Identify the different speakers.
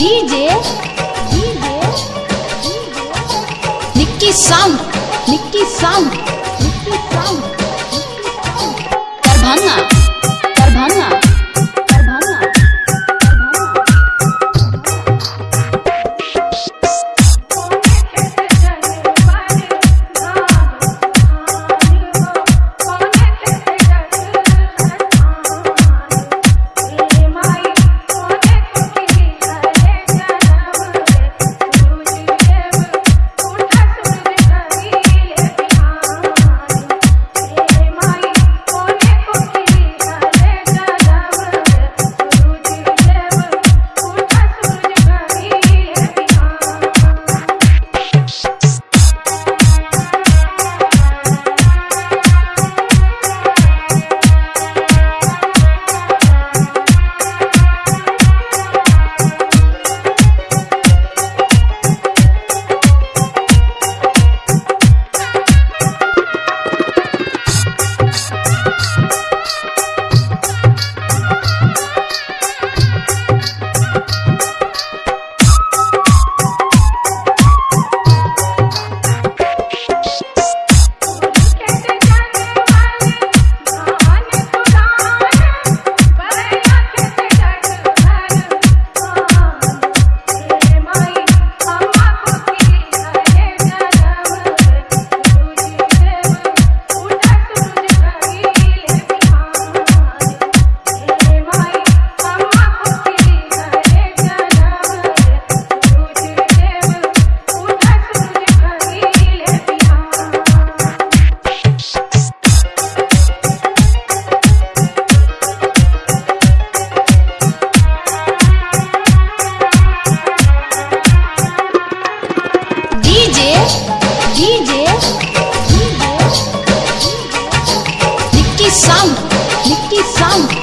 Speaker 1: DJ Nikki sound Nikki sound Nikki sound. Darbhanga. DJ DJ DJ Nikki sound Nikki sound